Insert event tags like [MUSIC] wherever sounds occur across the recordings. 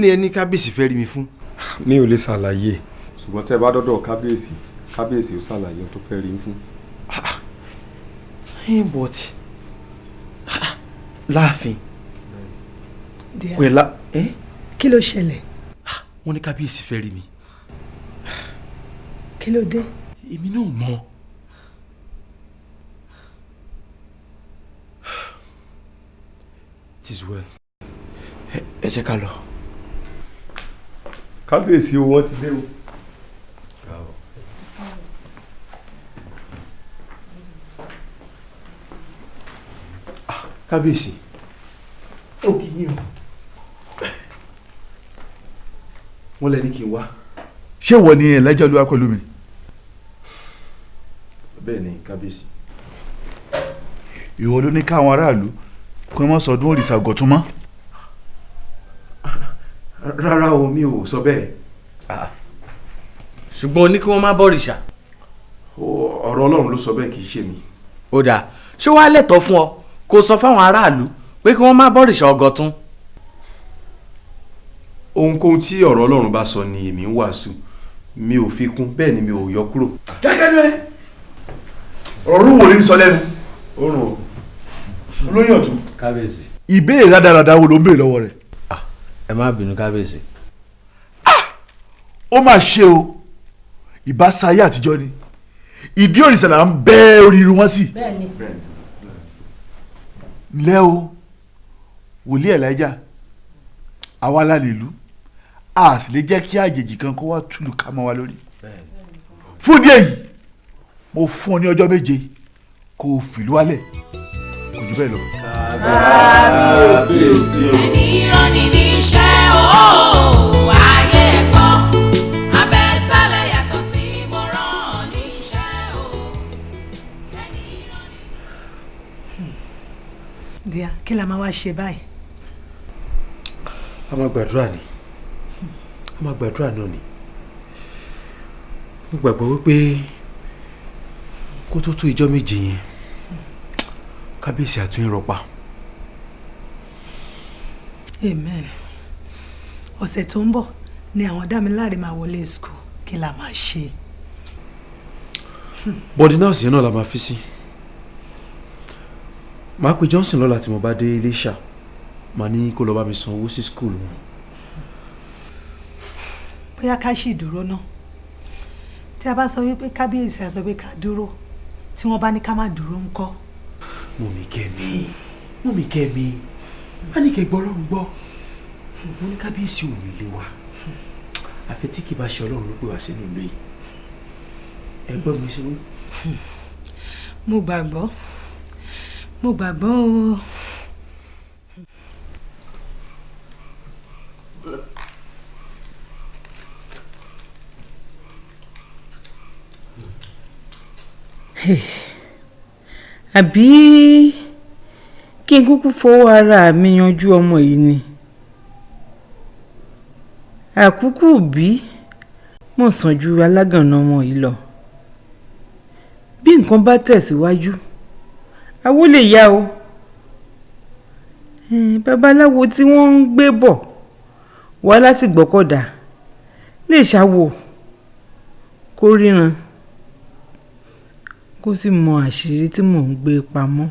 ni ẹni kábíyèsí fẹ́ rí mi fún. mi ò lè ṣàlàyé. Ṣùgbọ́n tẹ́ ẹ bá dọ́dọ̀ kábíyèsí kábíyèsí ó ṣàlàyé ohun tó fẹ́ rí yín fún. ẹ but láàfin. Pẹ̀lá ẹ kí ló ṣẹlẹ̀? Wọ́n ní kábíyèsí fẹ́ rí mi. Kí ló dé? Èmi náà mọ̀. It is well. Ẹ ẹ jẹ́ ká lọ. Kábíyèsí o wọ́n ti dé o. kábíyèsí ó kì í yàn wọ́n lẹ ní kí n wá. Ṣé wọ ni ẹlẹ́jọ́ ló wá pẹ̀lú mi? Bẹ́ẹ̀ ni kábíyèsí. Ìwọ ló ní káwọn aráàlú kí wọ́n sọdún òrìṣà ọ̀gọ̀tún mọ́ rárá o mi ò sọ bẹ́ẹ̀ ṣùgbọ́n o ní kí wọ́n má bọ̀rìṣà. O- ọ̀rọ̀ ọlọ́run ló sọ bẹ́ẹ̀ kì í ṣe mi ó dáa ṣé wàá lẹ́tọ̀ọ́ fún ọ kó o sọ fáwọn aráàlú pé kí wọ́n má bọ̀rìṣà ọ̀gọ̀tún. ohunkóhun tí ọ̀rọ̀ ọlọ́run bá sọ ni èmi ń wàásù mi ò fi kún bẹ́ẹ̀ ni mi ò yọ kúrò. gẹ́gẹ́ ẹ ọ̀rọ̀ wo ni sọ lẹ́nu o olóyè ọ̀tún kábíyèsí. ìbéèrè rádaràda wo ló ń béèrè lọ́wọ́ rẹ̀ ẹ má bínú kábíyèsí. ó mà ṣe o. Ìbáṣà ayé àtijọ́ ni. Ìdí òrìṣà là ń bẹ́ orí irun wọn sí. Ńlẹ́ o wòlíì ẹ̀lájà àwa la lè lù a sì lè jẹ́ kí àjèjì kan kó wá túlù ká mọ́ wa lórí. Fún ìdí èyí mo fún ọ ní ọjọ́ méje kó o fìlú wálẹ̀ kò jù bẹ́ẹ̀ lọ. Ẹni rán ni níṣẹ́ o ayé ẹ̀ gbọ́ abẹ́tálẹ̀ yàtọ̀ sí mo rán níṣẹ́ o. ẹni rán ni. díà kí la máa wá ṣe báyìí? A máa gbàdúrà ni. A máa gbàdúrà náà ni. Mo gbàgbọ́ wípé kó tó tó ìjọ́ méje yẹn kábíyèsí àtún ìrọ̀pá amen. Ọ̀sẹ̀ tó ń bọ̀ ni àwọn dámiláre máa wọlé school kí la máa ṣe? Bọ́dí náà sì náà la máa fi sí. Màá pe Johnson lọ́la tí mo bá dé Iléṣà màá ní kó lọ bá mi san owó sí skul wọn. bóyá ká ṣì dúró náà tí a bá sọ wípé kábíyèsí a sọ pé ká dúró. Tí wọ́n bá ní ká má dúró ńkọ́. mọ̀mí kẹ́mi. Mọ̀mí kẹ́mi á ní kẹ́ gbọ́ ọlọ́run gbọ́. Mo ní kábíyèsí ò ní lé wa. Àfi tí kì bá ṣe ọlọ́run ló pè wá sínú ìlú yìí. Ẹ gbọ́ mi ṣe wí. mo gbàgbọ́. Mo gbàgbọ́ o. àbí kí n kúkú fọwọ́ ara mi yanjú ọmọ yìí ni. Àkúkú bí mọ̀ sàn ju alágànná ọmọ yìí lọ. Bí nǹkan bá tẹ̀síwájú awó lè yá o. Babaláwo tí wọ́n ń gbé bọ̀ wá láti gbọ́kọ̀dá lè ṣàwò kó ríran kó sì mọ àṣírí tí mò ń gbé pamọ́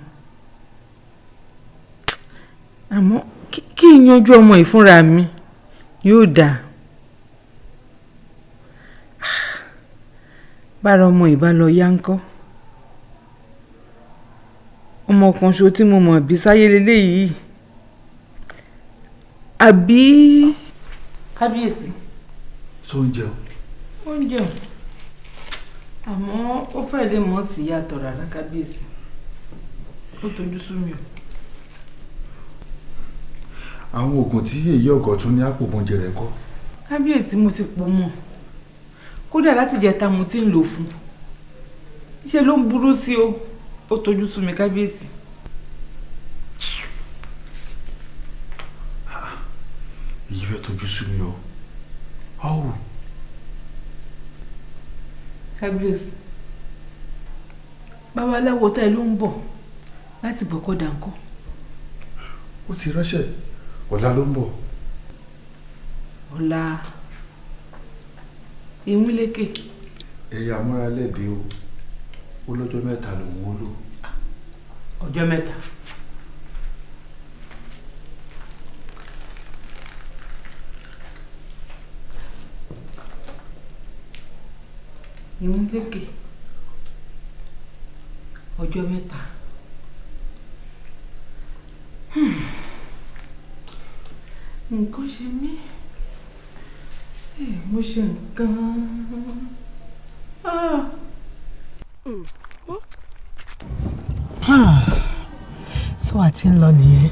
àmọ́ kí- n yanjú ọmọ yìí fúnra mi yóò dáa bára ọmọ yìí bá lọ yá ńkọ́. Ọmọ kan ṣo tí mo mọ̀ bí sáyé leléyìí. Àbí kábíyèsí. Tó ń jẹun? Oúnjẹ àmọ́ ó fẹ́ lè mọ̀ sí yàtọ̀ rárá kábíyèsí. Ó tójú sú mi o. àwọn oògùn tí èyí ọ̀gọ̀ tún ní àpòmọ̀jẹ rẹ̀ kọ́. Kábíyèsí mo ti pò mọ́. Kódà láti jẹta mo ti ń lò fún. Ṣe ló ń burú sí o. Ó tójú sú mi kábíyèsí. èyí fẹ́ tójú sú mi o. Ọ̀hún kábíyèsí babaláwo tá ẹ ló ń bọ̀ láti gbọ́kọ̀dà ńkọ́? Ó ti ránṣẹ́ ọ̀la ló ń bọ̀. Ọ̀la ìwúlékè ẹ̀yà amúralẹ́bí o. Ó lọ́jọ́ mẹ́ta lòun ó lò. Ọjọ́ mẹ́ta. ìwúlékè ọjọ́ mẹ́ta. Nǹkan ṣe mí. Eh, mo ṣe nǹkan. Ah. so àti ń lọ nìyẹn.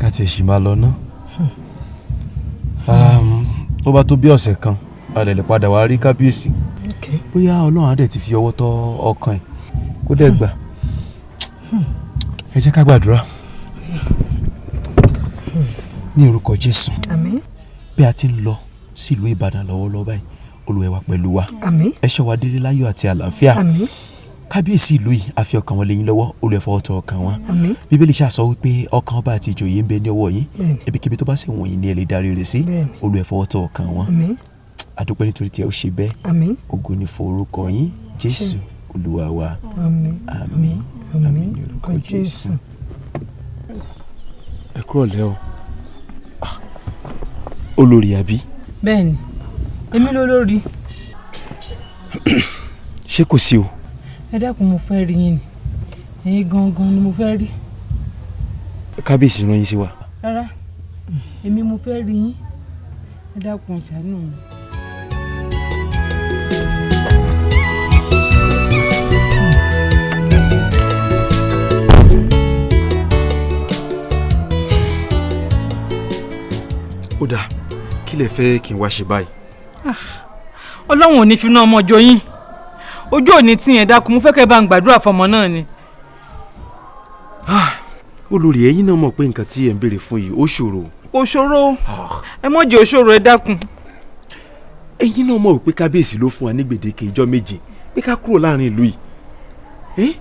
Ká tiẹ̀ sì máa lọ ná. Um, tó bá tó bí ọ̀sẹ̀ kan a lè lè padà wá rí kábíyèsí. Okay. bóyá ọlọ́run á dẹ̀ ti fi ọwọ́ tọ́ ọkàn ẹ̀. Kó dẹ̀ gbà. Ẹ jẹ́ ká gbàdúrà ní orúkọ jésù. Àmín. Bí a ti ń lọ sílùú ìbàdàn lọ́wọ́lọ́wọ́ báyìí olúwa wà pẹ̀lú wa. Àmín. Ẹ ṣọ́ wa délé láyọ̀ àti àlàáfíà. Àmín. Kábíyèsí ìlú yìí a fi ọkàn wọn lé yín lọ́wọ́ olúwa fọwọ́ tọ́ ọkàn wọn bíbélì ṣàsọ wípé ọkàn ọba àti ìjòyè ń bẹ ní ọwọ́ yín. Ibikíbi tó bá sì wọ̀nyí ni ẹ lè darí rẹ̀ sí. Fọwọ́ tọ́ ọkàn wọn. Àdúpẹ́ nítorí tí ẹ ó ṣe bẹ́ẹ̀. Ògo ni fún orúkọ yín. Jésù olúwa wa. Àmín. Àmín. Àmín. Ní orúkọ jésù. ẹ kúrò lẹ́ o. Ah, olórí àbí? Bẹ́ẹ̀ni èmi ló lórí. [CLEARS THROAT] Ṣé kò sí o? Ẹ dákun mo fẹ́ rí yín ni. Ẹ̀yin gangan ni mo fẹ́ rí. Kábíyèsí rán yín sí wa. Rárá èmi mo fẹ́ rí yín. Ẹ dákun ṣàánú mi. ó dáa kí lẹ fẹ́ kí n wá ṣe báyìí? Ọlọ́run ò ní fi ná ọmọ ọjọ́ yín. Ojú òní tí yẹn dákun mo fẹ́ kẹ́ bá ń gbàdúrà fọmọ náà ni. olórí ẹ̀yin náà mọ̀ pé nǹkan tí ẹ ń béèrè fún yìí ó ṣòro. Kò ṣòro. Ẹ mọ̀ jẹ́ òṣòro ẹ dákun. ẹ̀yin náà mọ̀ pé kábíyèsí ló fún wa ní gbèdéke ìjọ méje pé ká kúrò láàárín ìlú yìí.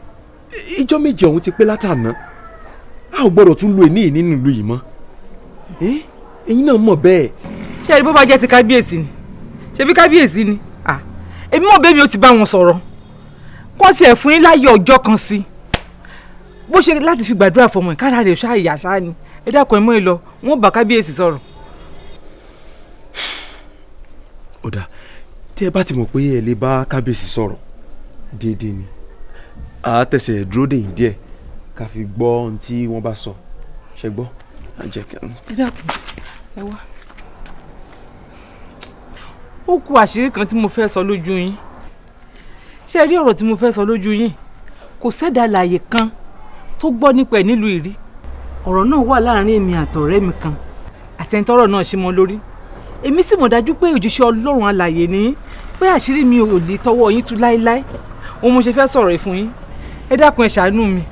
Ìjọ méje ọ̀hún ti pé látàná. A ò gbọ́dọ̀ tún lo yìí nínú ìlú yìí mọ́ ẹ̀yin náà mọ̀ bẹ́ẹ̀. Ṣé ẹni bó bá jẹ́ ti kábíyèsí ni? Ṣebí kábíyèsí ni? Ah, èmi mọ̀ bẹ́ẹ̀ mi ò ti bá wọn sọ̀rọ̀. Kó tiẹ̀ fún yín láyé ọjọ́ kan sí. Bó ṣe láti fi gbàdúrà fọmọ ẹ̀ kára rẹ̀ ṣáà yà ṣáà ni. Ẹ dákun ẹ mọ́ ẹ lọ. Wọn bá kábíyèsí sọ̀rọ̀. ó dáa. Tí ẹ bá ti mọ̀ pé ẹ lè bá kábíyèsí sọ̀rọ̀ déédéé ni. A tẹ̀sẹ̀ dúró dè yín díẹ̀ ká fi gbọ́ ohun tí wọ́n bá sọ. Ṣe gbọ́. ẹ dákun ẹ wá. ó kù àṣírí kan tí mo fẹ́ sọ lójú yín. Ṣé ẹ rí ọ̀rọ̀ tí mo fẹ́ sọ lójú yín? Kò sẹ́dá láàyè kan tó gbọ́ nípa ẹ̀ nílùú ìrí ọ̀rọ̀ náà wà láàárín èmi àtọ̀rẹ́ mi kan. Àtẹnitọ́rọ̀ náà ṣe mọ́ lórí. Èmi sì mọ̀ dájú pé òjíṣẹ́ ọlọ́run alàyè ni pé àṣírí mi ò lè tọwọ́ yín tú láéláé. Òun mo ṣe fẹ́ sọ̀rọ̀ ẹ̀ fún yín. Ẹ dákun ẹ ṣàánú mi.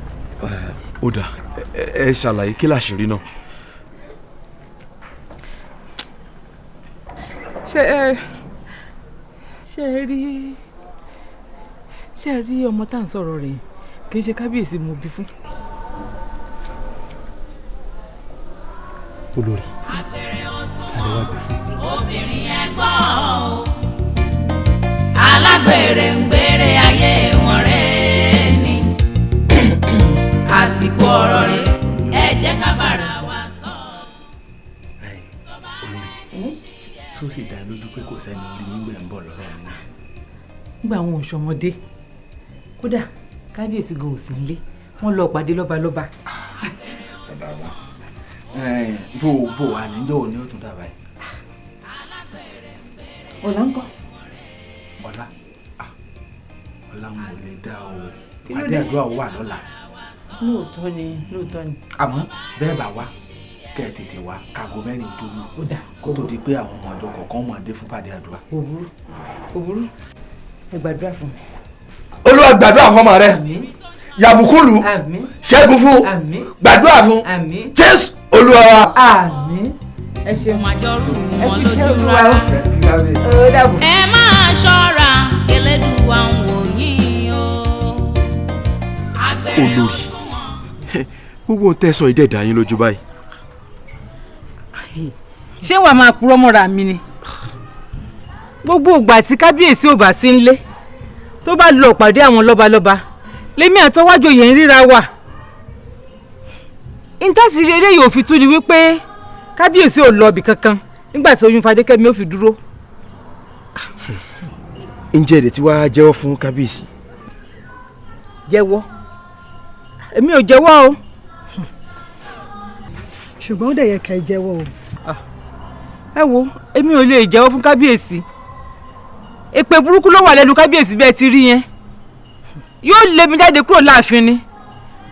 ó dáa ẹ ṣàlàyé kí làṣírí náà. Ṣé ẹ ṣé ẹ rí ṣé ẹ rí ọmọ tá à ń sọ̀rọ̀ rẹ̀? Kì í ṣe kábíyèsí mo bí fún. olórí àgbèrè òṣùwọ̀n obìnrin ẹ̀gbọ́n o. Alágbèrè ń gbèrè ayé wọn rẹ̀ ni. Àsìkò ọ̀rọ̀ rẹ̀ ẹ jẹ́ ká bára wa sọ. olórí tó sì dá lójú pé kò sẹ́ni orí yín gbẹ̀ ń bọ̀ lọ́rọ̀ mi náà. nígbà àwọn òṣọmọdé kódà kábíyèsí gan ò sí nílé wọn lọ pàdé lọ́balọ́ba. bàbá wa bó bó wà níjọ́ òní ó tún dábàá yìí. ọ̀la ń kọ́. ọ̀la ah, ọ̀la ń wọlé dá o ìpàdé àdúrà wà lọ́la lóòótọ́ ni lóòótọ́ ni. àmọ́ bẹ́ẹ̀ bá wá kẹ́ ẹ tètè wá káago mẹ́rin tó lù. Kó tó di pé àwọn ọmọ ọjọ́ kọ̀ọ̀kan mọ̀ dé fún pàdé àdúrà. kò burú kò burú. Ẹ gbàdúrà fún mi. olúwa gbàdúrà fún ọmọ rẹ. Yàbùkúlù ṣẹ́gun fún gbàdúrà fún. Jésù olúwa wa. àmín. Ẹ ṣeun ẹ fi ṣe olúwa. ẹ máa ṣọ́ra Elédùà ń wò yín o. Olórí. [LAUGHS] gbogbo ohun tẹ́ sọ yín lójú báyìí. Ṣé wàá máa purọ́ mọ́ra mi ni? Gbogbo ìgbà tí kábíyèsí ò bá sí nílé tó bá lọ pàdé àwọn lọ́balọ́ba lèmi àtọwájú yẹn ń ríra wà intanṣi eré yóò fi tú ni wípé kábíyèsí ò lọ ibì kankan nígbà tí oyún fadékẹ́mi ò fi dúró. Ǹjẹ́ èdè tí wàá jẹ́wọ́ fún kábíyèsí. jẹ́wọ́. Èmi ò jẹ́wọ́ o. Ṣùgbọ́n ó dẹ̀ yẹ ká ẹ jẹ́wọ́ o ẹ wo èmi ò lè jẹ́wọ́ fún kábíyèsí. Èpè burúkú ló wà lẹ́nu kábíyèsí bẹ́ẹ̀ ti rí yẹn. Yóò lé mi jáde kúrò láàfin ni.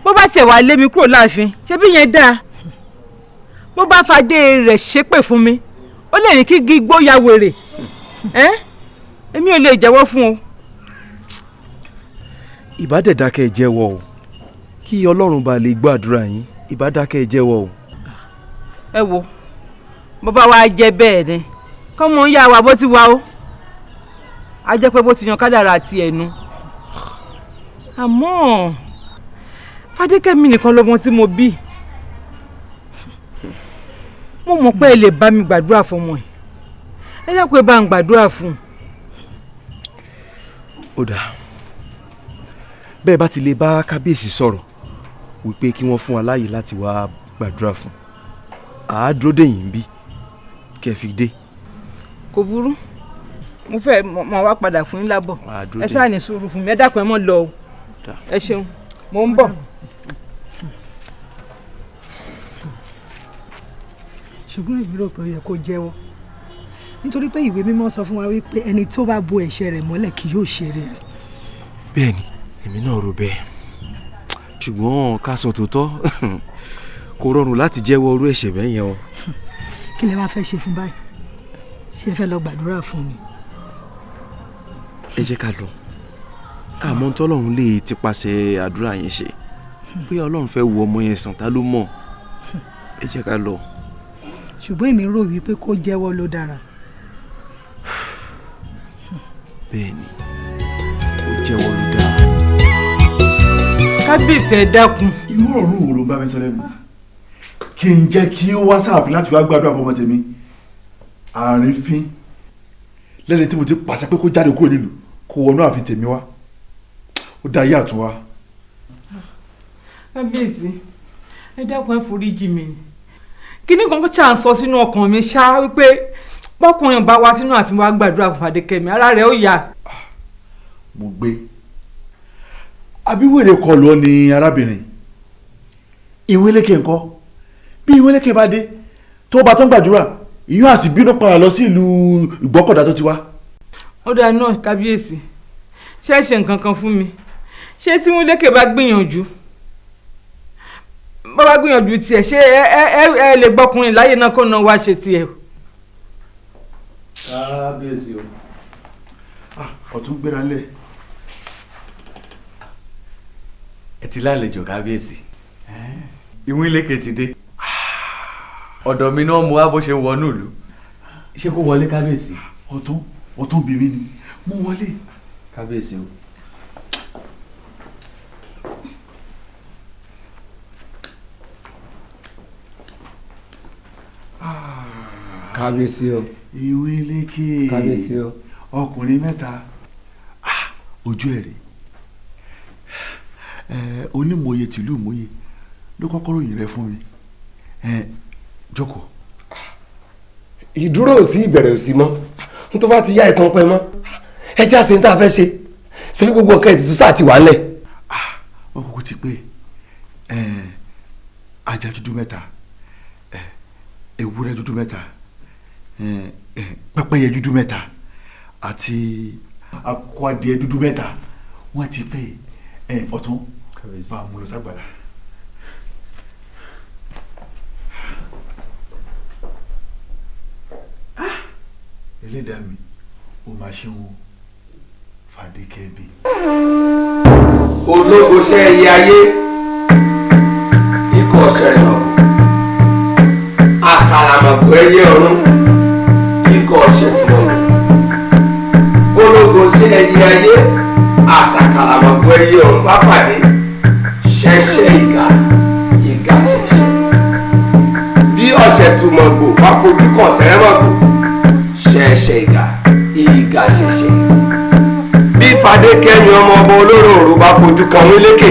Bó bá tiẹ̀ wá lé mi kúrò láàfin ṣé bí yẹn dáa? Bó bá fadé rẹ̀ ṣépè fún mi ó lè ní kí gígbó ya wèrè. Ẹ́ èmi ò lè jẹ́wọ́ fún o. ìbá dẹ̀ dákẹ́ ẹ jẹ́wọ́ o. Kí ọlọ́run bá lè gbọ́ àdúrà yín ìbá dákẹ́ ẹ jẹ́wọ́ o. ẹ wo bó bá wá jẹ́ bẹ́ẹ̀ ni. Kọ́mọ ń yá wa bó ti wá o. A jẹ́ pé bó ti yan kádàrá àti ẹ̀nu. Àmọ́ fadékẹ́mi nìkan lọ́mọ tí mo bí. Mo mọ̀ pé ẹ lè bá mi gbàdúrà fọmọ ẹ. Ẹ dákun ẹ bá ń gbàdúrà fún un. ó dáa bẹ́ẹ̀ bá ti lè bá kábíyèsí sọ̀rọ̀ wípé kí wọ́n fún wa láàyè láti wá gbàdúrà fún àádúró dèyìn bí kẹ́ fi dé. kò burú. Mo fẹ́ mọ̀ wá padà fún yín lábọ̀. Ẹ ṣáà ní sùúrù fún mi. Ẹ dákun ẹ mọ̀ lọ o. Ẹ ṣeun. Mo ń bọ̀. ṣùgbọ́n èmi rò pé ó yẹ kó jẹ́wọ́. Nítorí pé ìwé mímọ́ sọ fún wa wípé ẹni tó bá bo ẹ̀ṣẹ̀ rẹ̀ mọ́lẹ̀ kì yóò ṣe rere. Bẹ́ẹ̀ ni èmi náà rò bẹ́ẹ̀. Ṣùgbọ́n ká sọ tòótọ́ [LAUGHS] kò rọrùn láti jẹ́wọ́ orú ẹ̀ṣẹ̀ bẹ́ẹ̀ yẹn o. kí lẹ wá fẹ́ ṣe fún báyìí? Ṣé ẹ fẹ́ lọ gbàdúrà fún ni ẹ jẹ́ ká lọ. Àmọ́ tọ́lọ́run lè ti pàṣẹ àdúrà yẹn ṣe. Bóyá ọlọ́run fẹ́ wo ọmọ yẹn sàn ta ló mọ̀? Ẹ jẹ́ ká lọ. ṣùgbọ́n èmi rò wípé kó jẹ́wọ́ ló dára. Bẹ́ẹ̀ ni. Ó jẹ́wọ́ ló dáa. kábíyèsí ẹ dákun. Irú ọ̀run wo ló bá mi sọ lẹ́nu kí n jẹ́ kí ó wá sáàfin láti wá gbàdúrà fún ọmọ tèmi. Àrífín. Lẹ́ni tí mo ti pàṣẹ pé kó jáde kúrò nílùú kó wọnú ààfin tèmi wá. Ó dá ayé àtúnwá kábíyèsí ẹ dákun ẹ foríjì mi. Kíní kan kó ṣáà sọ sínú ọkàn mi ṣá wípé pọkùnrin bá wá sínú ààfin wa gbàdúrà fún Fadékẹ́mi ara rẹ̀ ó yá. mo gbé. Abíwèrè kọ lọ ni arábìnrin. Ìwélékè ńkọ́ bí ìwélékè bá dé tó bá tán gbàdúrà ìyún àti bínú padà lọ sí ìlú ìgbọ́kọ̀dá tó ti wá. ó dáa náà kábíyèsí ṣé ẹ ṣe nǹkan kan fún mi ṣé tí Múlékè bá gbìyànjú bá bá gbìyànjú tiẹ̀ ṣé ẹ ẹ ẹ lè gbọ́kùnrin láyé náà kó náà wá ṣe tiẹ̀. kábíyèsí o. ọ̀tún gbéra lẹ̀ ẹ ti lálejò kábíyèsí Ìwílékè ti dé ọ̀dọ̀ mi náà mo wá bó ṣe wọnú ìlú. Ṣé kó wọlé kábíyèsí. ọ̀tún ọ̀tún bèbí ni. Mo wọlé. kábíyèsí o. kábíyèsí o. Ìwélékè kábíyèsí o. Ọkùnrin mẹ́ta. Ah, ojú ẹ̀ rè ẹ onímọ̀ye tìlú mọ̀ye ló kọ́kọ́ ròyìn rẹ fún mi. Ẹ jókòó. ìdúró ò sí ìbẹ̀rẹ̀ ò sí mọ́ n tó bá ti yá ìtàn pẹ́ mọ́ ẹ já sí ní tá a fẹ́ ṣe ṣe gbogbo nǹkan ètùtù sáà ti wà ńlẹ̀. wọ́n kúkú ti pé ajá dúdú mẹ́ta ewúrẹ́ dúdú mẹ́ta pẹ́pẹ́yẹ dúdú mẹ́ta àti akọ adìẹ dúdú mẹ́ta wọ́n ti pé ọ̀tún bá a mú lọ ságbàlá. Ẹlẹ́dàá mi ó máa ṣe wọn. Fadékẹ́mi. ológo ṣe ẹyẹ ayé. Ikọ̀ ọ̀ṣẹ̀rẹ̀ mọ̀gò àkàlàmọ̀gò ẹyẹ ọ̀run. Ikọ̀ ọ̀ṣẹ̀tùmọ̀gò ológo ṣe ẹyẹ ayé. Àtàkàlàmọ̀gò ẹyẹ ọ̀run bá pàdé. Ìgà. Ìgà ṣẹ̀ṣẹ̀. Bí ọ̀ṣẹ̀tùmọ̀gò bá fojú kàn sẹ́rẹ̀mọ̀gò ṣẹ̀ṣẹ̀ ìgà ìgà ṣẹ̀ṣẹ̀ bí Fadékẹ́mi ọmọ ọba olóròòrò bá fojú kan Wílékè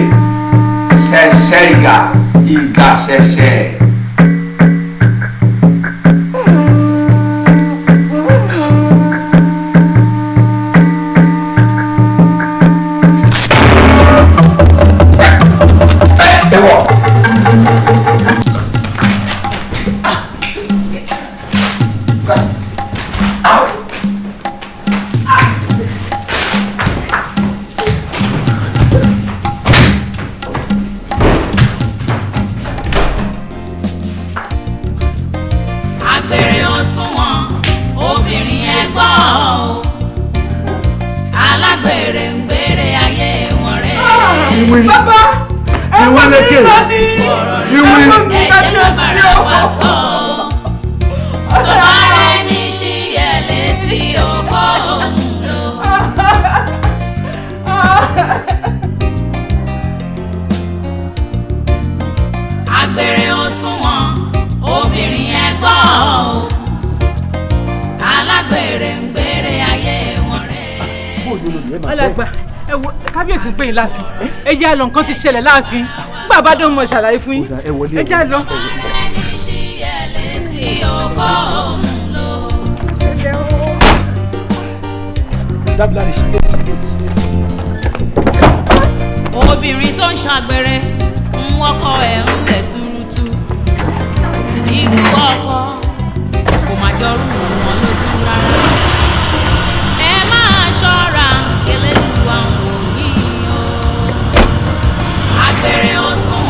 ṣẹ̀ṣẹ̀ ìgà ìgà ṣẹ̀ṣẹ̀. Ṣẹlẹ̀ láàfin bàbá dán mọ̀ ṣàlàyé fún yín ẹ já lọ. obìnrin tó ń ṣàgbèrè ń wọ́kọ ẹ̀ ń lẹ̀ túrútú ikú ọkọ kò má jọrú wọn lójú rárá very awesome.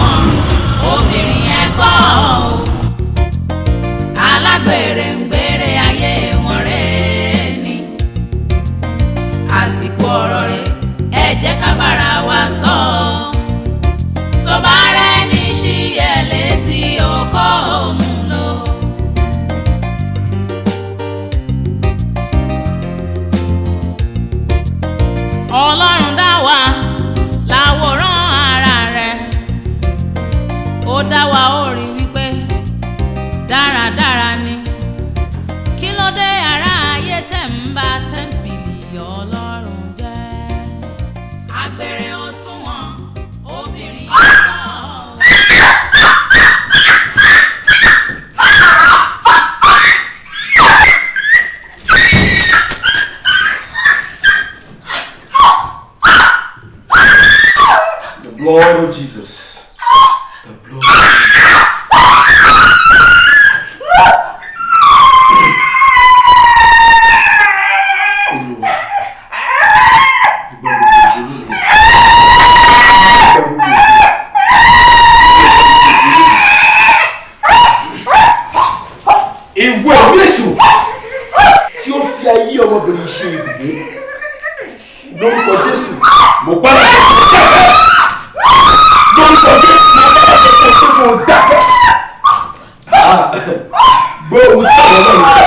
Ń sọ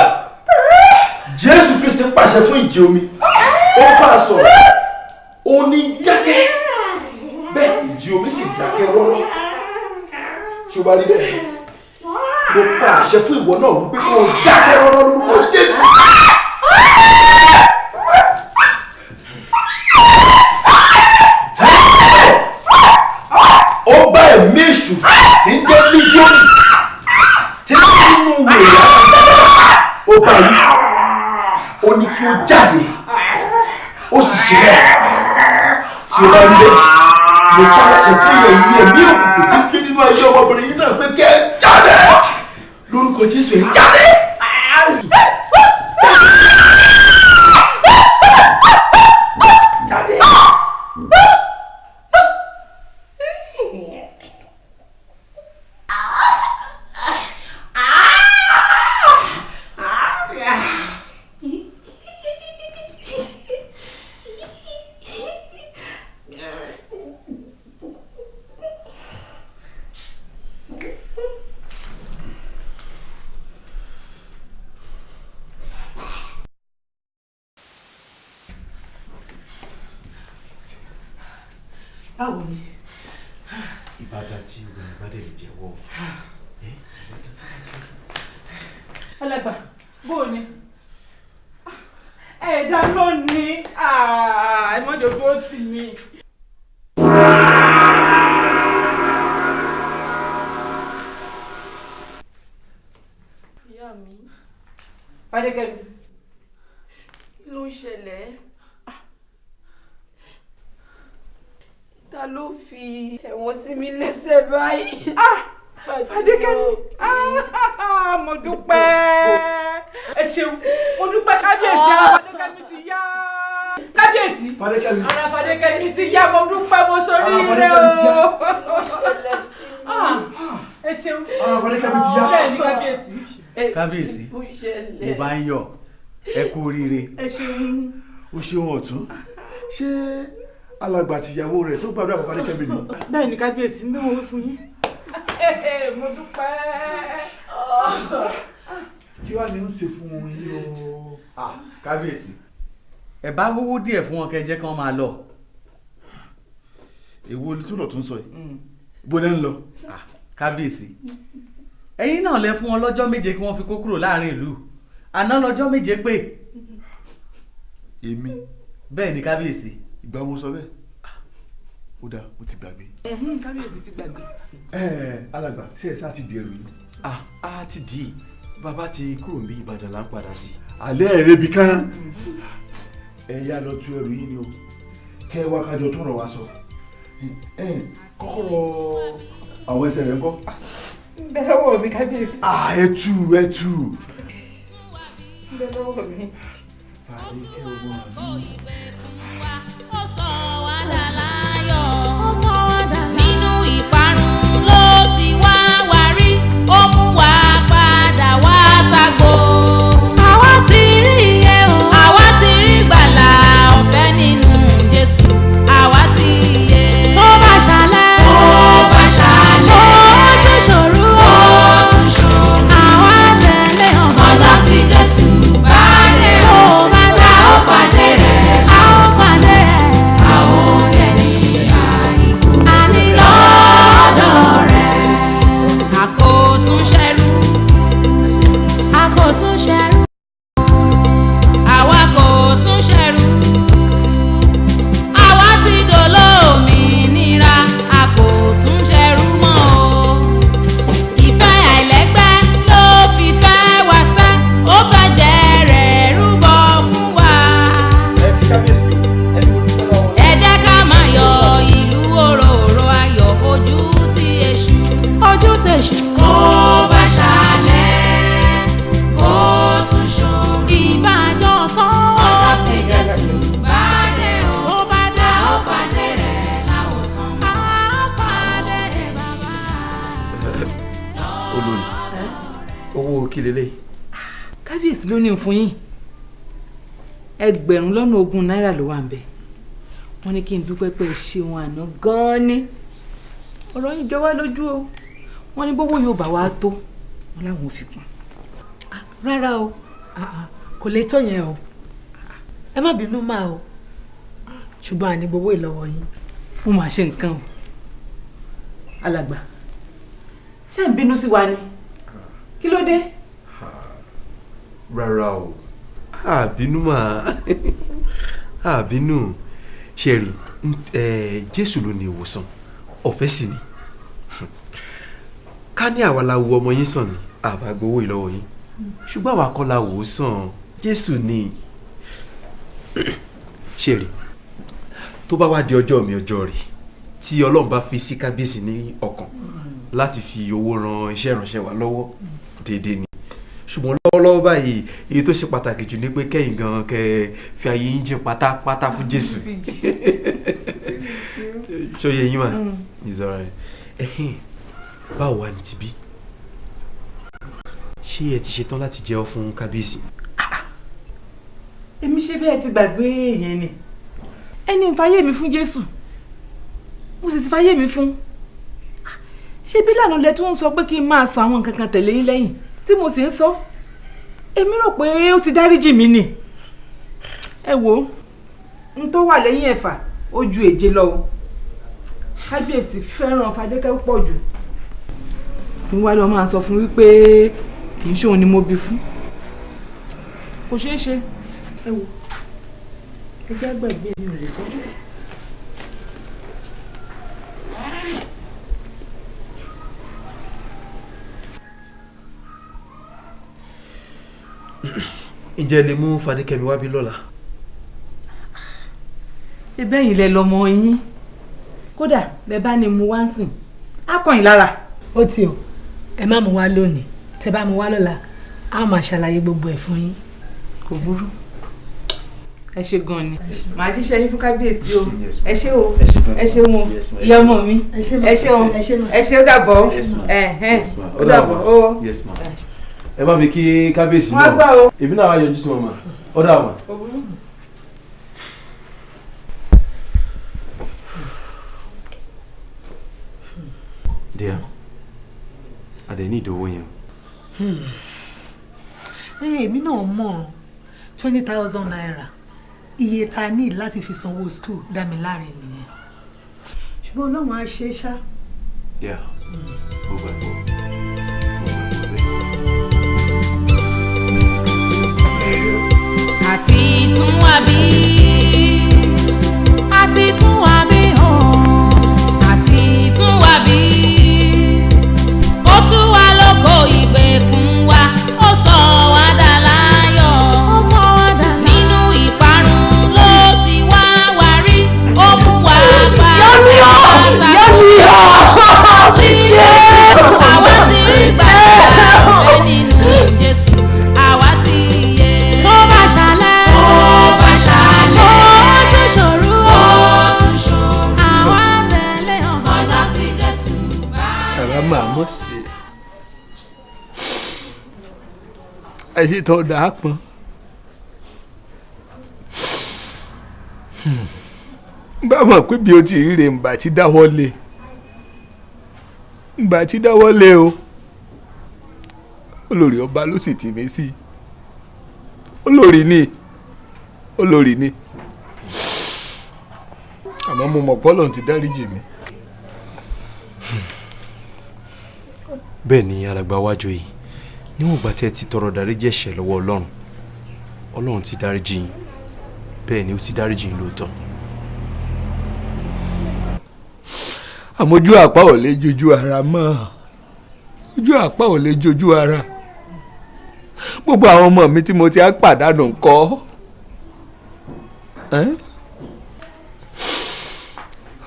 jésù kristi pàṣẹ fún ìjì omi. Ó bá a sọ̀rọ̀. Ó ní dákẹ́. Bẹ́ẹ̀ ìjì omi sì dákẹ́ rọ́rọ́. Tí ó bá rí bẹ́ẹ̀ mo pa àṣẹ fún ìwọ náà wípé kó o dákẹ́ rọ́rọ́ lórúkọ jésù. ó bá ẹ̀mí èṣù tí ń jẹ́ líjíọ́nì tí ń nínú wèrè ó bá yí ó ní kí ó jáde. Ó sì ṣe bẹ́ẹ̀. Tí ó bá rí bẹ́ẹ̀ mo pa àṣẹ fún ìyẹn ìwé ẹ̀mí òkùnkùn tí ń gbé nínú ayé ọmọbìnrin yìí náà pé kẹ́ jáde. Lórúkọ jésù ẹ jáde. báwo ni ìbàdàn tí obìnrin bá dẹ̀ lè jẹ́wọ́ alàgbà bó o ní ẹ̀ẹ́dá lónìí ẹ má jò tó tì mí. ìyá mi. Fadékẹ́mi. Kí ló ń ṣẹlẹ̀? Ta ló fi ẹ̀wọ̀n sí mi lẹ́sẹ̀ báyìí. fadékẹ́mi. mo dúpẹ́. Ẹ ṣeun. Mo dúpẹ́ kábíyèsí ara fadékẹ́mi ti yá kábíyèsí ara fadékẹ́mi ti yá mo dúpẹ́ mo sórí ire o Ah, ẹ ṣeun Ara Fadékẹ́mi ti yá. bẹ́ẹ̀ ni kábíyèsí kábíyèsí mo bá ń yọ̀ ẹ kú oríire. ẹ ṣeun o ṣeun ọ̀tún ṣé alàgbà àtìyàwó rẹ̀ tó gbàdúrà fún Fadékẹ́mi ni. bẹ́ẹ̀ ni kábíyèsí ń bẹ́ wọn wí fún yín mo dúpẹ́. kí wàá ní ń ṣe fún wọn yìí o. kábíyèsí ẹ bá wówó díẹ̀ fún wọn kẹ́ jẹ́ kí wọ́n máa lọ. èwo tó lọ tó ń sọ yìí bó ní ń lọ. kábíyèsí ẹ̀yin náà lẹ fún wọn lọ́jọ́ méje kí wọ́n fi kó kúrò láàárín ìlú àná lọ́jọ́ méje pé. èmi. bẹ́ẹ̀ ni kábíyèsí. ìgbà mo sọ bẹ́ẹ̀ ó dáa mo ti gbàgbé. kábíyèsí ti gbàgbé. alàgbà ṣé ẹ sá ti di ẹrù yìí. ah a ti di bàbá ti kúrò ní ìbàdàn là ń padà sí. alẹ́ ẹ̀ rebi kan ẹ yá lọ tú ẹrù yìí ni o kẹ wá kájọ tó rọ̀ wá sọ kọ́kọ́rọ́ àwọn ẹsẹ̀ rẹ̀ ń kọ́. bẹ́ẹ̀ lọ́wọ́ mi kábíyèsí. ah ẹ tú ẹ tú. bẹ́ẹ̀ lọ́wọ́ mi. Fadékẹ́ ọgbọ́n mi. ó sọ wá kí lélẹ́yìí. kábíyèsí ló ní fún yín. Ẹgbẹ̀rún lọ́nà ogún náírà ló wà ń bẹ̀ wọ́n ní kí n dúpẹ́ pé ṣeun àná gan-an ni. Ọ̀rọ̀ yín jọ wá lójú o. Wọ́n ní bówó yóò bá wa tó wọ́n láwọn ò fi kún. rárá o. Ah, ah, kò lè tó yẹn o. Ẹ má bínú máa o. Ṣùgbọ́n àní gbowó ìlọ́wọ́ yín. mo máa ṣe nǹkan o. Alàgbà ṣé ń bínú sí wa ni? Kí ló dé. rárá o. Àbínú mà. Àbínú ṣe rí jésù ló ní ìwòsàn. Ọ̀fẹ́ sì ni. Ká ní àwa la wo ọmọ yín sàn ni. Àbá gbowó ìlọ́wọ́ yín. Ṣùgbọ́n àwa kọ́ la wò ó sàn. Jésù ni. Ṣe rí tó bá wá di ọjọ́ mi ọjọ́ rẹ̀ tí ọlọ́run bá fi sí kábíyèsí ní ọkàn láti fi owó ran iṣẹ́ ìránṣẹ́ wa lọ́wọ́. Déédéé ni. Ṣùgbọ́n lọ́wọ́lọ́wọ́ báyìí èyí tó ṣe pàtàkì jù ni pé kẹ́yìn gan kẹ́ fi ayé yín jìn pátápátá fún jésù. Ṣòye yín mà? Ìzọra ẹ ẹhìn báwo wà ní tibí? Ṣé ẹ ti ṣetán láti jẹ́wọ́ fún kábíyèsí. èmi ṣe bẹ́ẹ̀ ti gbàgbé yẹn ni. Ẹni fayé mi fún jésù. Mo sì ti fayé mi fún ṣé bí lànà lẹ tó ń sọ pé kí n máa sọ àwọn nǹkan kan tẹ̀lé yín lẹ́yìn tí mo sì ń sọ? Èmi rò pé ó ti dáríjì mí nì ẹ ó n tó wà lẹ́yìn ẹ̀fà ó ju èje lọ o. Kábíyèsí fẹ́ràn fadékẹ́ pọ̀ jù. N wá lọ máa sọ fún wípé kì í ṣòun ni mo bí fún. Kò ṣeé ṣe. Ẹ wò ẹ jẹ́ gbàgbé mi ò lè sọ ǹjẹ́ lè mú fadékẹ́mi wá bí lọ́la. ibẹ̀ yìí lẹ lọmọ yín kódà bẹ́ẹ̀ bá ní mu wá ń sìn. Á kàn yín lára. ó ti o. Ẹ má mú wá lónìí. Tẹ bá mú wá lọ́la á máa ṣàlàyé gbogbo ẹ̀ fún yín. kò burú. Ẹ ṣe gan ni. Màá jíṣẹ́ yín fún kábíyèsí o. Ẹ ṣé o. Ẹ ṣé mo. Ìyá ọmọ mi. Ẹ ṣé o. Ẹ ṣé ó dàbọ̀. Ẹ ẹ ó dàbọ̀. O. ẹ bá mi kí kábíyèsí o. èmi náà wá yọjú sí wọn mà ó dà mà. díẹ̀ adé ní ìdòwò yẹn. èmi náà mọ̀ twenty thousand naira iye tá a ní láti fi sanwó school dá mi láre nìyẹn ṣùgbọ́n ọlọ́run á ṣe é ṣá. Yeah. Gbogbo ẹ̀gbọ́n. Àti tún ẹ sì tọ́ da á pọn. bá mọ̀ pé bí o ti ríre ǹbà tí dáwọ́ lé. Ǹbà tí dáwọ́ lé o. Olórí ọba ló sì tì mí sí. Olórí ni. Olórí ni. Àmọ́ mo mọ̀ pọ́lọ̀ ti dáríjì mi. bẹ́ẹ̀ ni alàgbà yìí níwọ̀n ìgbà tí ẹ ti tọrọ dáríjì ẹ̀ṣẹ̀ lọ́wọ́ ọlọ́run ọlọ́run ti dáríjì yín bẹ́ẹ̀ ni ó ti dáríjì yín lóòótọ́. àmójú àpá ò lè jojú ara mọ́ ojú àpá ò lè jojú ara gbogbo àwọn ọmọ mi tí mo ti á pàdánù ńkọ́?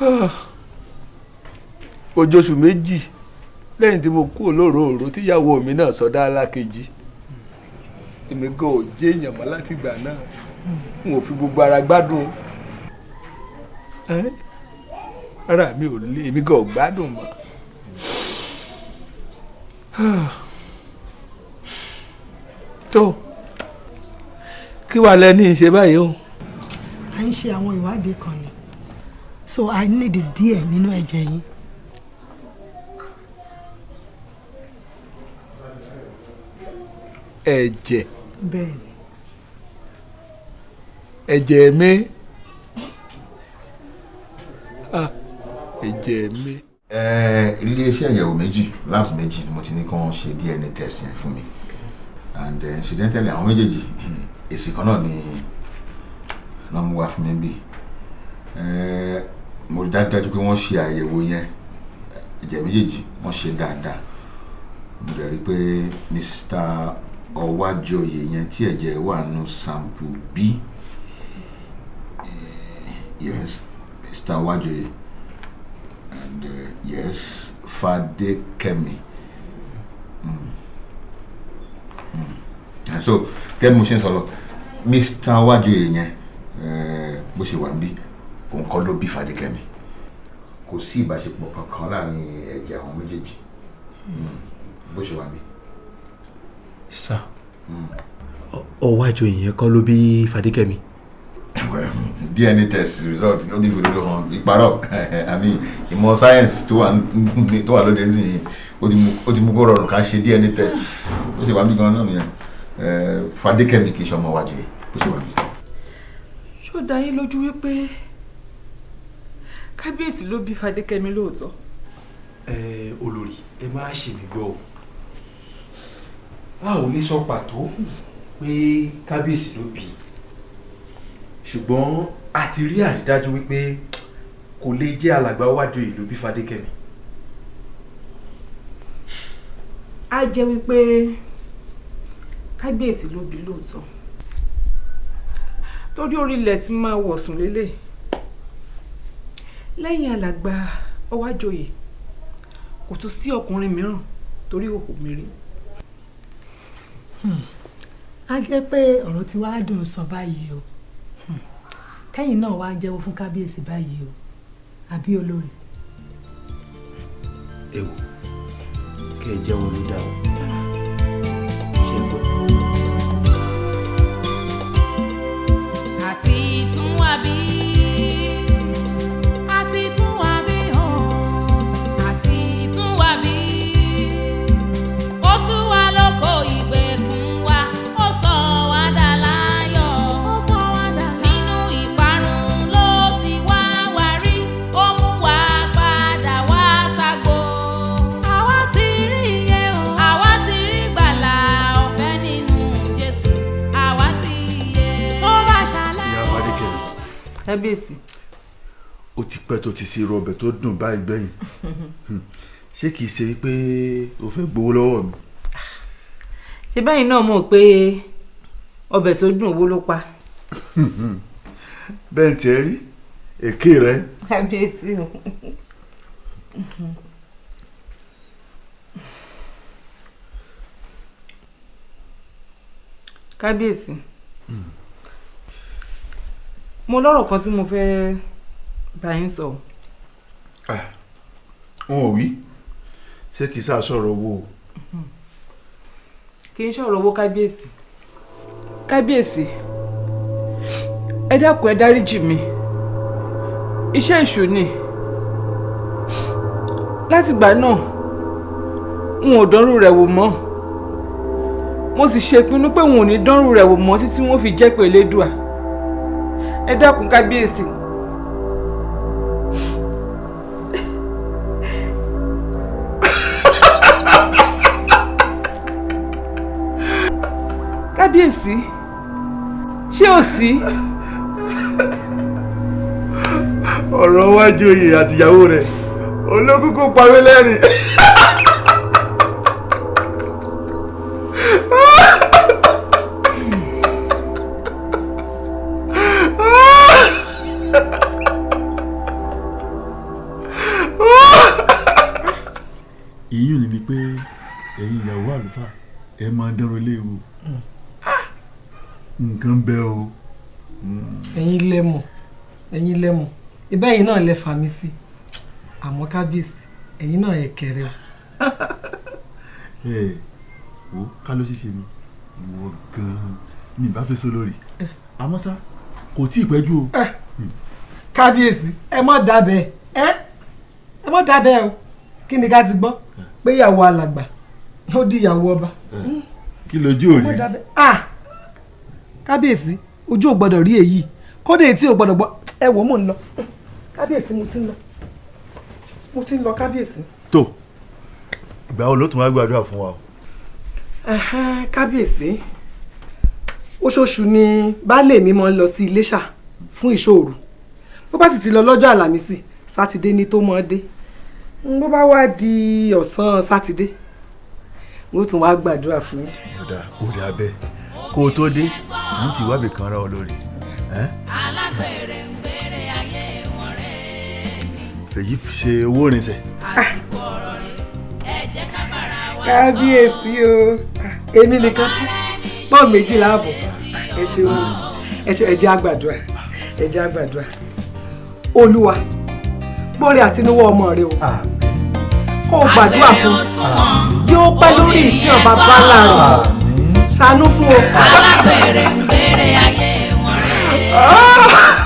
Ah. ojóṣù méjì lẹ́yìn tí mo kú olóròòró tíyàwó mi náà sọdá alákejì èmi gan ò jẹ́ èèyàn mọ́ láti ìgbà náà n ò fi gbogbo ara gbádùn ara mi ò lé èmi gan ò gbádùn mọ́. [SIGHS] tó kí wàá lẹ́ni ìṣe báyìí o. à ń ṣe àwọn ìwádìí kan ni so i need díẹ̀ nínú ẹ̀jẹ̀ yín. Ẹ̀jẹ̀. Ẹ̀jẹ̀ mi. Ah ẹ̀jẹ̀ mi. iléeṣẹ́ ìyẹ̀wò méjì labs méjì ni mo ti ní kí wọ́n ṣe DNA test yẹn fún mi. And uh, incidentally àwọn méjèèjì [CLEARS THROAT] èsì kan náà ni náà mú wá fún mi bí mo rí dájú pé wọ́n ṣe àyẹ̀wò yẹn. Ẹ̀jẹ̀ méjèèjì wọ́n ṣe dáadáa. Mo dẹ̀ rí pé Mr. Ọwájọyè yẹn tí ẹ̀jẹ̀ wà nù sample B yes Mr. Ọwájọyè and uh, yes Fadékẹ́mi mm. Mm. so gẹ́gẹ́ bí mo ṣe ń sọ̀rọ̀ Mr. Ọwájọyè yẹn bó ṣe wà ń bí òun kọ́ ló bí Fadékẹ́mi kò sí ìbáṣepọ̀ kankan láàárín ẹ̀jẹ̀ àwọn méjèèjì bó ṣe wà ń. Sá Ọwájọyè yẹn kọ́ ló bí Fadékẹ́mi. well DNA test result ó ti fi òdodo hàn ìparọ́ [LAUGHS] àmì ìmọ̀ science tó wà lóde sí i ó ti mú kó rọrùn ká ṣe DNA test bó ṣe wà bí gan-an náà nìyẹn Fadékẹ́mi kì í ṣe ọmọ Ọwájọyè bó ṣe wà bí. ṣó dá yín lójú wípé kábíyèsí ló bí Fadékẹ́mi lóòótọ́. ẹ olórí ẹ má ṣe mí gbọ́ o a ò lè sọ pàtó pé kábíyèsí ló bí ṣùgbọ́n a ti rí àrídájú wípé kò lè jẹ́ alàgbà Ọwájọyè ló bí Fadékẹ́mi. á jẹ́ wípé kábíyèsí ló bí lóòótọ́ torí orílẹ̀ tí máa wọ̀sùn lélẹ̀ lẹ́yìn alàgbà Ọwájọyè kò tún sí ọkùnrin mìíràn torí òkú mi rí. A jẹ́ pé ọ̀rọ̀ tí wàá dùn sọ báyìí o. Kẹ́yìn náà wàá jẹ́wọ́ fún kábíyèsí báyìí o. Àbí olórí. ẹ wò kẹ́ ẹ jẹ́wọ́ ló dá o. Àti tún wá bí àti tún pẹ́ tó ti ṣe irú ọbẹ̀ tó dùn báyìí gbẹ̀yìn ṣé kìí ṣe pé o fẹ́ gbowó lọ́wọ́ mi. ṣé báyìí náà mọ̀ pé ọbẹ̀ tó dùn owó ló pa. [LAUGHS] bẹ́ẹ̀ tiẹ̀ rí èké rẹ kábíyèsí o. kábíyèsí mo lọ́rọ̀ kan tí mo fẹ́ bá yín sọ. wọn ò wí ṣé kìí sá sọ̀rọ̀ owó o. kì í ṣọ̀rọ̀ owó kábíyèsí. kábíyèsí ẹ dákun ẹ dáríjì mi iṣẹ́ èṣù ni látìgbà náà n ò dánrù rẹ̀ wò mọ́ mo sì ṣèpinnu pé n ò ní dánrù rẹ̀ wò mọ́ títí wọ́n fi jẹ́ pé Elédùà ẹ dákun kábíyèsí. Kábíyèsí ṣé ò sí. ọ̀rọ̀ wájú oyè àtìyàwó rẹ̀ olókùn kò parí lẹ́rìn. Ibẹ̀ yìí náà lẹ fà mí sí. Àmọ́ kábíyèsí ẹ̀yin náà ẹ̀ kẹrẹ o. [LAUGHS] ẹ wo ká ló ṣeéṣe ni? Ìwọ gan-an ni ìbá fẹ́ sọ lórí. Àmọ́ ṣá kò tí ì pẹ́jù o. kábíyèsí ẹ mọ̀ dábẹ́ ẹ ẹ mọ̀ dábẹ́ o. Kí ni ká ti gbọ́? Pé ìyàwó alàgbà ó di ìyàwó ọba. kí lójú mọ̀ dábẹ́. Ah! Kábíyèsí ojú ò gbọ́dọ̀ rí èyí. Kódà etí ò gbọ́dọ̀ gbọ́. Ẹ wò ó mò ń lọ kábíyèsí mo ti ń lọ mo ti ń lọ kábíyèsí. tó ìgbà wo ló tún wá gbàdúrà fún wa o. Kábíyèsí oṣooṣù ni baálé mi máa ń lọ sí iléṣà fún ìṣòro bó bá sì ti lọ lọ́jọ́ àlàmísì sátidé ní tó mọ́ dé bó bá wá di ọ̀sán sátidé mo tún wá gbàdúrà fún yín. ọ̀dà òde abẹ́ kó o tó dé ń ti wábì kan ra ọ lórí. alágbèrè fèyí fi ṣe owó ìrìnsẹ̀. àsìkò ọ̀rọ̀ rẹ̀ ẹ jẹ́ ká bára wa kábíyèsí o. Èmi nìkan pọ́n méjìlá àbọ̀ ẹ ṣeun. Ẹ ṣe ẹ jẹ́ àgbàdua ẹ jẹ́ àgbàdua olúwa gbọ́rẹ̀ àtinúwọ́ ọmọ rẹ o. Kó o gbàdúrà fún yóò pẹ́ lórí ìtí ọba bálá rẹ̀. Ṣàánú fún o. alágbèrè ń gbèrè ayé wọn rẹ̀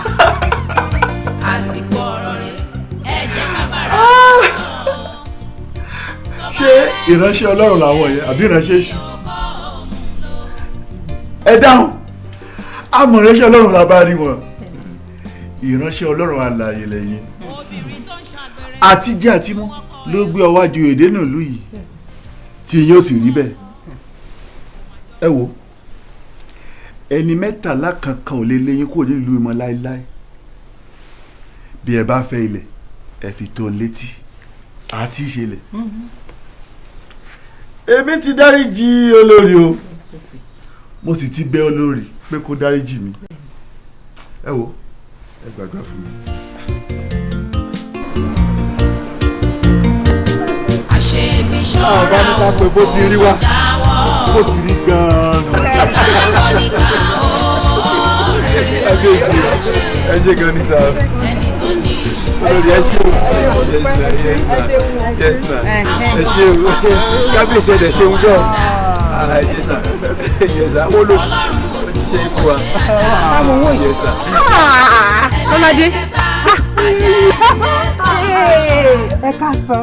ìránṣẹ́ ọlọ́run làwọn yẹn àbí ìránṣẹ́ èṣù. ẹ dáhùn. Àmọ́ ìránṣẹ́ ọlọ́run la bá rí wọn. Ìránṣẹ́ ọlọ́run alààyè lẹ́yìn. Àti jẹ́ àti mú ló gbé ọwọ́ èdè náà lù yìí tí yóò sì rí bẹ́ẹ̀. Ẹ wo ẹni mẹ́tàlá kankan ò lè léyìn kúrò nílùú ìmọ̀ láéláé bí ẹ bá fẹ́ ilẹ̀ ẹ fi tó létí. Àti ìṣẹ̀lẹ̀ èmi ti dáríjì olórí o. Mo sì ti bẹ̀ olórí pé kó dáríjì mi. Ẹ wo ẹ gbàdúrà fún mi. àṣebí ṣọ́ra àbá ní ká pé bó ti rí wá. bó ti rí gan-an. kábíyèsí [LAUGHS] ẹ ṣe. gan ní sáà olórí ẹ ṣe o yes ma yes ma yes ma ẹ ṣe o kábíyèsí ẹ ṣe ń dọ̀ ẹ ṣe sà yes sà wọ́n ló ṣe é fún wa yes sà. lọ́ládé ẹ káàsán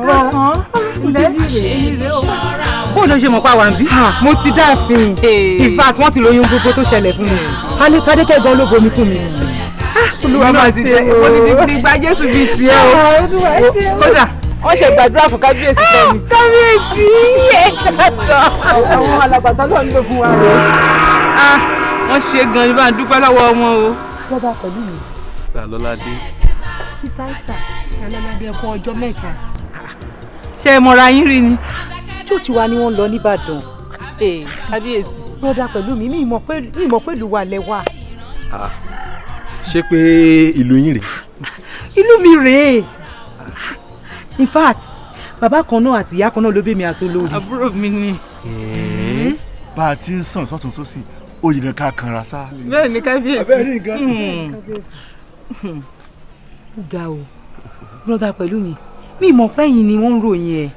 bó ló ṣe mọ̀ pa wà ń bí. mo ti dáàfin in fact wọ́n ti lóyún gbogbo tó ṣẹlẹ̀ fún mi kádékẹ́ gan ló bomi fún mi olúwa máa ti ṣe mo ti fi gba jésù bíi tiẹ̀ o kódà wọ́n ṣe gbàdúrà fún kábíyèsí fẹ́ mi. kábíyèsí ẹ sọ. àwọn alàgbàtà ló ń lò fún wa rẹ. wọ́n ṣe gan ni bá ń dúpẹ́ lọ́wọ́ wọn o. lọ́ba pẹ̀lú mi. sista lọ́ládé. sista esther. sista lọ́ládé ẹ fún ọjọ́ mẹ́ta. ṣé ẹ mọ̀ra yín rí ni. church wa ni wọ́n lọ nìbàdàn. kábíyèsí. lọ́dà pẹ̀lú mi mi ì mọ̀ pé ìlú wa lẹ wà. Ṣé pé ìlú yín rèé. ìlú mi rèé in fact bàbá kan náà àti ìyá kan náà ló bí mi àti olórí. àbúrò mi ni. bá a ti ń sàn sọ́tún sósì ó yìí ká kanra sá. bẹ́ẹ̀ ni kábíyèsí. abẹ́rẹ́ nǹkan. ó ga o broda pẹ̀lú mi mi mọ̀ pẹ́yìn ni wọ́n ń ròyìn ẹ̀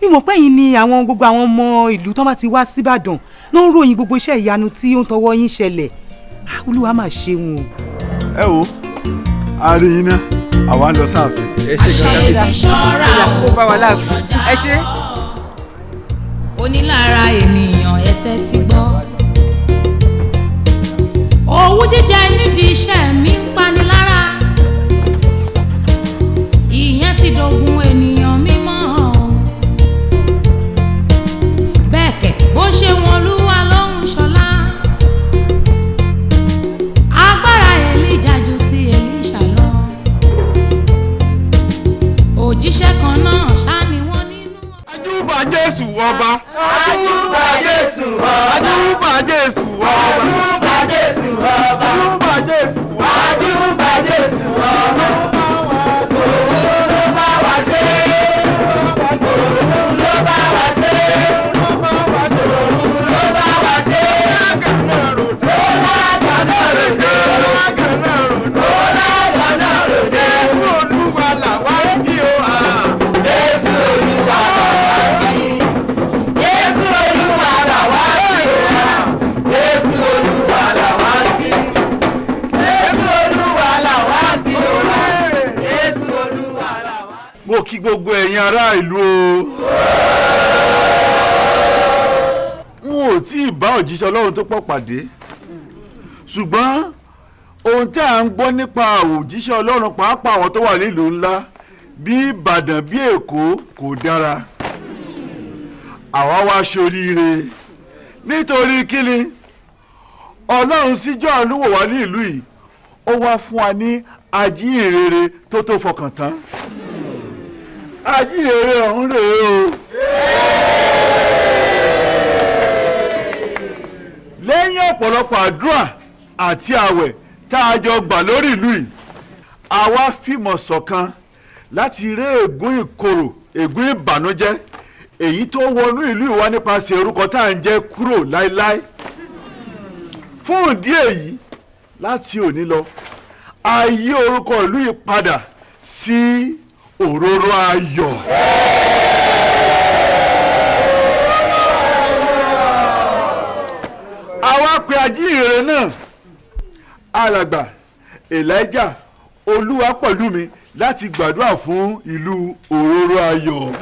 mi mọ̀ pẹ́yìn ni àwọn gbogbo àwọn ọmọ ìlú tó bá ti wá síbàdàn ló ń ròyìn gbogbo iṣẹ́ ìyanu tí ó ń tọwọ́ yín ṣẹlẹ̀ olúwa máa ṣeun o. ẹ wo rí yín náà àwa ń lọ sáàfin. ẹ ṣe gan kábíyèsí. bá wa láàfin ẹ ṣe. onílára ènìyàn ẹ tẹ́tí gbọ́. owú jíjẹ nídìí iṣẹ́ mi pọ̀ pàdé. Ṣùgbọ́n ohun tí à ń gbọ́ nípa òjíṣẹ́ ọlọ́run pàápàá àwọn tó wà nílùú ńlá bí ìbàdàn bí èkó kò dára. Àwa wá ṣoríire. Nítorí kíni? Ọlọ́run síjọ́ àánú wò wá ní ìlú yìí ó wá fún wa ní ajíhìnrere tó tó fọkàn tán. Ajíhìnrere ọ̀hún rèé o. lẹ́yìn ọ̀pọ̀lọpọ̀ àdúrà àti àwẹ̀ tá a jọ gbà lórí ìlú yìí àwa fìmọ̀ ṣọ̀kan láti ré ègún ìkorò ègún ìbànújẹ́ èyí tó wọnú ìlú ìwá nípasẹ̀ orúkọ tá à ń jẹ́ kúrò láéláé fún ìdí èyí láti òní lọ a yí orúkọ ìlú yìí padà sí òróró ayọ̀. àwa pe ajíhìnrere náà alàgbà elijah olúwa pẹ̀lú mi láti gbàdúrà fún ìlú òróró ayọ̀.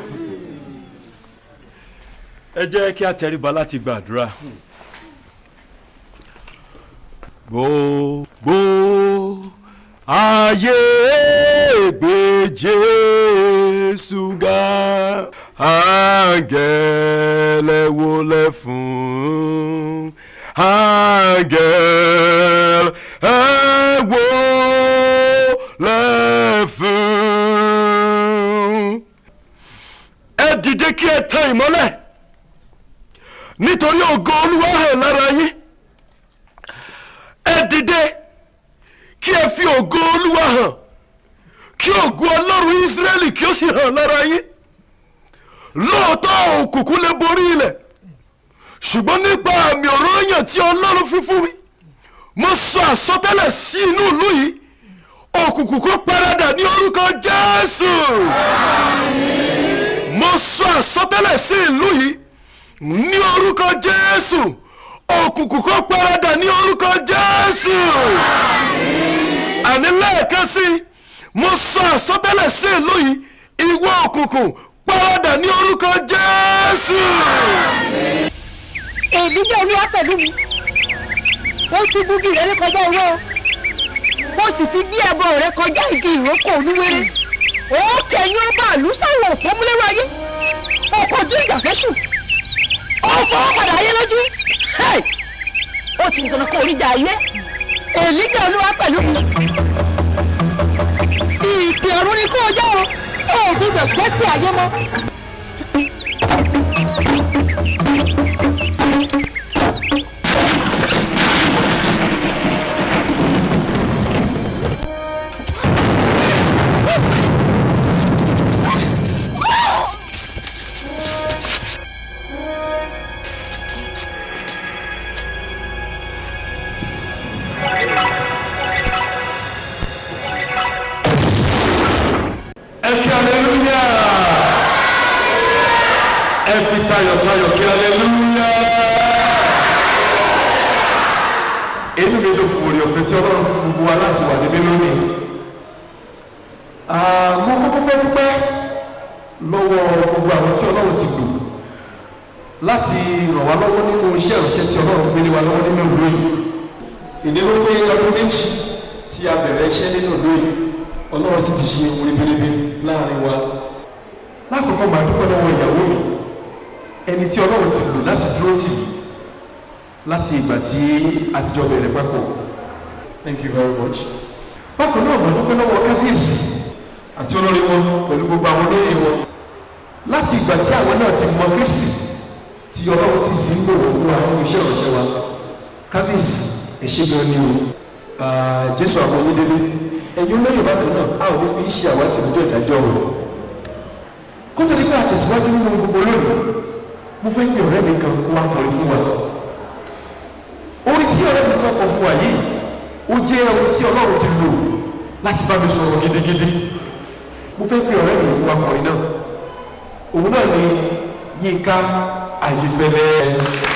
ẹ jẹ́ kí a tẹríba láti gbàdúrà. gbogbo ayé gbé jésù ga áńgẹ́lẹ́ wólẹ̀ fún áńgẹ́lẹ́ wólẹ̀ fún. ẹ dìde kí ẹ tan ìmọ́lẹ̀. Nítorí ògo olúwa hàn lára yín. Ẹ dìde kí ẹ fi ògo olúwa hàn. Kí ògo ọlọ́run ísírẹ́lì kí ó sì hàn lára yín. Lóòótọ́ òkùnkùn lè borí ilẹ̀ ṣùgbọ́n nípa àmì ọ̀rọ̀ yàn tí ọlọ́run fi fún mi mo sọ àsọtẹ́lẹ̀ sí inú ìlú yìí òkùnkùn kó paradà ní orúkọ jésù. Mo sọ àsọtẹ́lẹ̀ sí ìlú yìí ní orúkọ jésù òkùnkùn kó paradà ní orúkọ jésù. Àní lẹ́ẹ̀kan sí mo sọ àsọtẹ́lẹ̀ sí ìlú yìí ìwọ òkùnkùn paradà ní orúkọ jésù. Èmi jẹ́ olúwa pẹ̀lú mi. Ó ti gúgi rẹ kọjá owó. Mo sì ti gbé ẹbọ rẹ kọjá igi ìrókò olúwere ó kẹyìn ó bá àlù sáwọn òpó múlẹ́rọ ayé. Ó kọjú ìjà fẹ́sùn ó fọwọ́ padà ayé lójú. Ó ti dùn kó oríjà ayé. Èmi jẹ́ olúwa pẹ̀lú mi. Ìpè ọ̀run ni kó o jẹ́ o. Ó gbúdọ̀ jẹ́ pé ayé mọ́. Ẹ ẹ fi tayọ̀tayọ̀ kí aleluya inú mi ló fún orí ọ̀fẹ́ tí ọlọ́run fún gbogbo wa láti wà níbí lónìí. Mo kọ́kọ́ fẹ́ dúpẹ́ lọ́wọ́ gbogbo àwọn tí ọlọ́run ti lò láti ràn wá lọ́wọ́ nínú iṣẹ́ ìránṣẹ́ tí ọlọ́run gbé lé wa lọ́wọ́ nínú ìlú yìí. Ìdílé pé ọdún méjì tí a bẹ̀rẹ̀ iṣẹ́ nínú ìlú yìí. Ọlọ́run sì ti ṣe ohun ribiribi láàárín wa. Lákòókò máa dúpẹ́ lọ́wọ́ ìyàwó mi ẹni tí ọlọ́run ti lò láti dúró tì mí láti ìgbà tí a ti jọ bẹ̀rẹ̀ papọ̀. Thank you very much. bákan náà máa dúpẹ́ lọ́wọ́ káfíìsì àti olórí wọn pẹ̀lú gbogbo àwọn olóyè wọn. Láti ìgbà tí àwọn náà ti mọ kristi tí ọlọ́run ti sì ń lò wọ́n fún wa nínú iṣẹ́ ìránṣẹ́ wa. Kábíyèsí ẹ ṣé gan ni o. Jésù àwọn onídélé ẹ̀yin olóyè bákan náà a ò ní fi ṣe àwátì lọ́jọ́ ìdájọ́ o. Kó tó nípa àtẹ̀síwájú nínú gbogbo lónìí mo fẹ́ fi ọ̀rẹ́ mi kan kó wá kọrin fún wa. Orin tí ọ̀rẹ́ mi fẹ́ kọ fún wa yìí ó jẹ́ ohun tí ọlọ́run ti lò láti bá mi sọ̀rọ̀ gidigidi. Mo fẹ́ fi ọ̀rẹ́ mi kó wá kọrin náà. Òun náà ni yínká ayífẹ́lẹ́.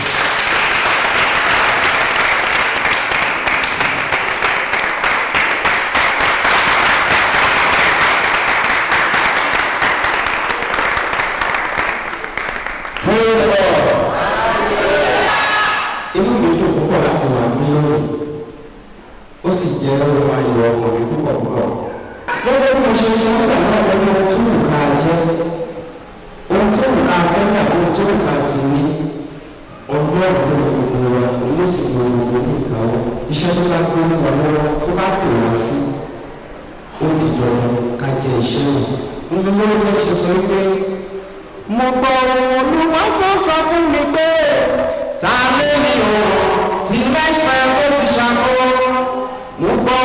Láti wà ní lónìí ó sì jẹ́ ohun ayọ̀ ọkàn mi púpọ̀ púpọ̀. gẹ́gẹ́ bí mo ṣe sọ ọ́ tàbí ọ̀pọ̀ ní ohun tó nǹka jẹ́ ohun tó nǹka fẹ́ tàbí ohun tó nǹka tì ní ọlọ́run ló fi gbogbo wa ló sì lo gbogbo ní ìkáwọ́. Iṣẹ́ tó bá gbé ní lọ́wọ́ tó bá pè wá sí ó dìjọ ká jẹ iṣẹ́ rẹ̀ nínú lórí bá ṣe sọ pé mo gbọ́ olúwa tó sọ fún mi pé ta ló ní o sí lẹ́sẹ̀ tó ti ṣàkóso. Mo gbọ́